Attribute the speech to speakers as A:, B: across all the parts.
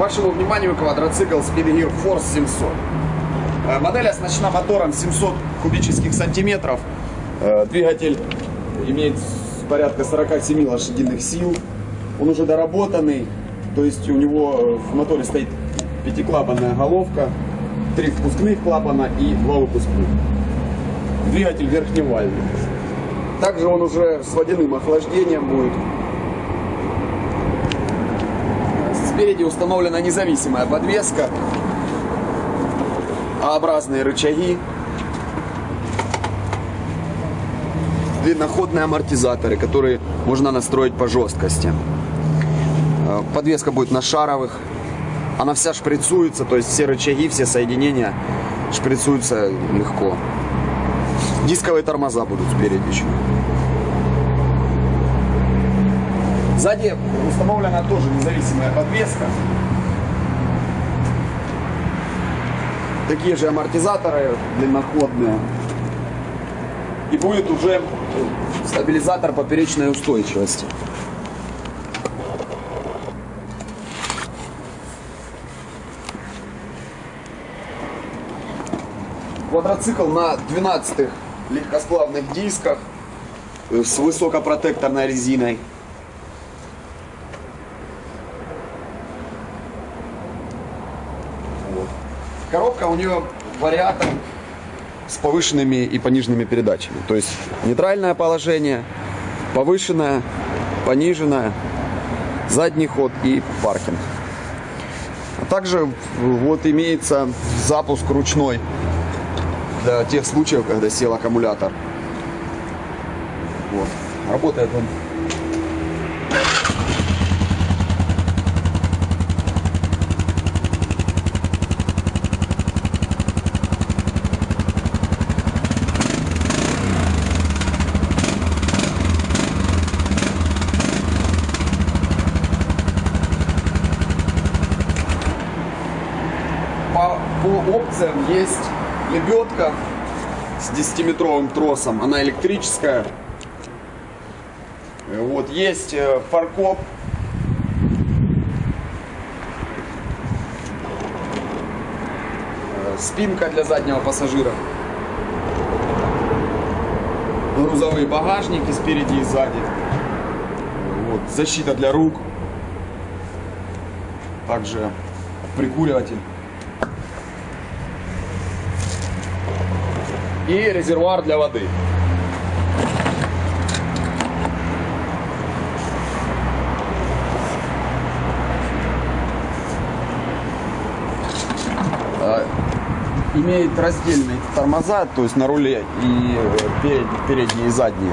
A: вашему вниманию квадроцикл Speedgear Force 700. Э, Модель оснащена мотором 700 кубических сантиметров. Э, Двигатель имеет порядка 47 лошадиных сил. Он уже доработанный, то есть у него э, в моторе стоит пятиклапанная головка, три впускных клапана и два выпускных. Двигатель верхневальный. Также он уже с водяным охлаждением будет. Спереди установлена независимая подвеска, А-образные рычаги, длинноходные амортизаторы, которые можно настроить по жесткости. Э, Подвеска будет на шаровых, она вся шприцуется, то есть все рычаги, все соединения шприцуются легко. Дисковые тормоза будут спереди еще. Сзади установлена тоже независимая подвеска. Такие же амортизаторы длинноходные. И будет уже стабилизатор поперечной устойчивости. Квадроцикл на 12 легкосплавных дисках с высокопротекторной резиной. Коробка у нее вариатор с повышенными и пониженными передачами. То есть нейтральное положение, повышенное, пониженное, задний ход и паркинг. А также вот имеется запуск ручной для тех случаев, когда сел аккумулятор. Вот. Работает он. По, по опциям есть лебедка с 10-метровым тросом. Она электрическая. Вот есть э, фаркоп. Э, Спинка для заднего пассажира. Грузовые багажники спереди и сзади. Вот, защита для рук. Также прикуриватель. И резервуар для воды. А, Имеет раздельные тормоза, то есть на руле и э, перед- передние и задние.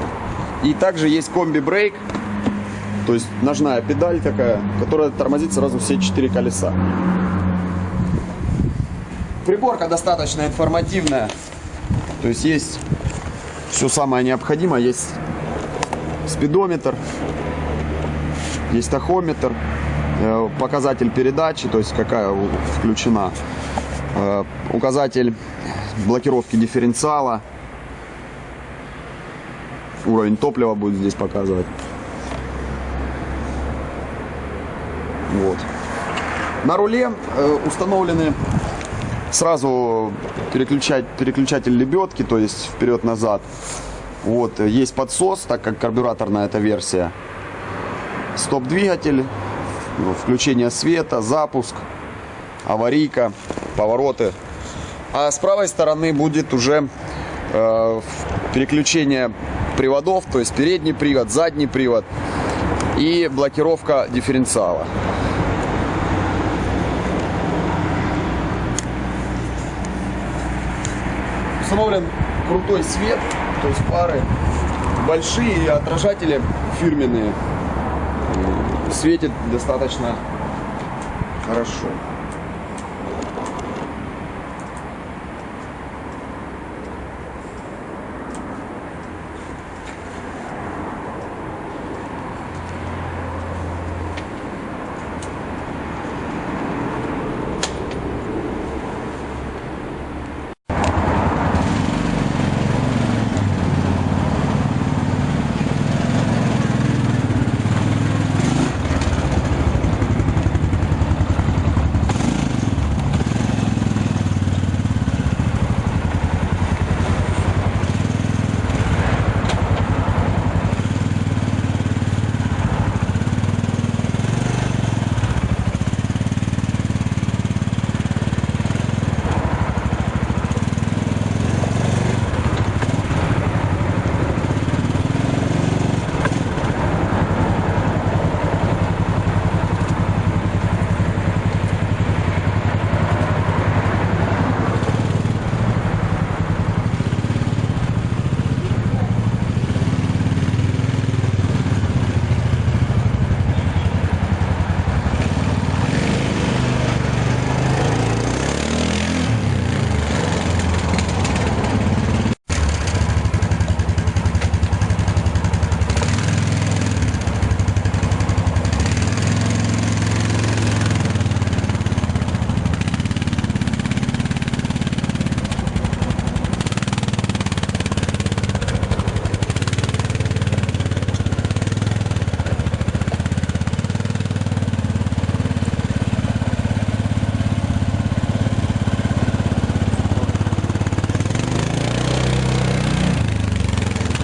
A: И также есть комби-брейк, то есть ножная педаль такая, которая тормозит сразу все четыре колеса. Приборка достаточно информативная. То есть есть все самое необходимое. Есть спидометр, есть тахометр, э, показатель передачи, то есть какая включена, э, указатель блокировки дифференциала, уровень топлива будет здесь показывать. Вот. На руле э, установлены сразу переключать, переключатель лебедки, то есть вперед-назад. Вот, э, есть подсос, так как карбюраторная эта версия. Стоп-двигатель, включение света, запуск, аварийка, повороты. А с правой стороны будет уже э, переключение приводов, то есть передний привод, задний привод и блокировка дифференциала. Установлен крутой свет, то есть фары большие отражатели фирменные. Светит достаточно хорошо.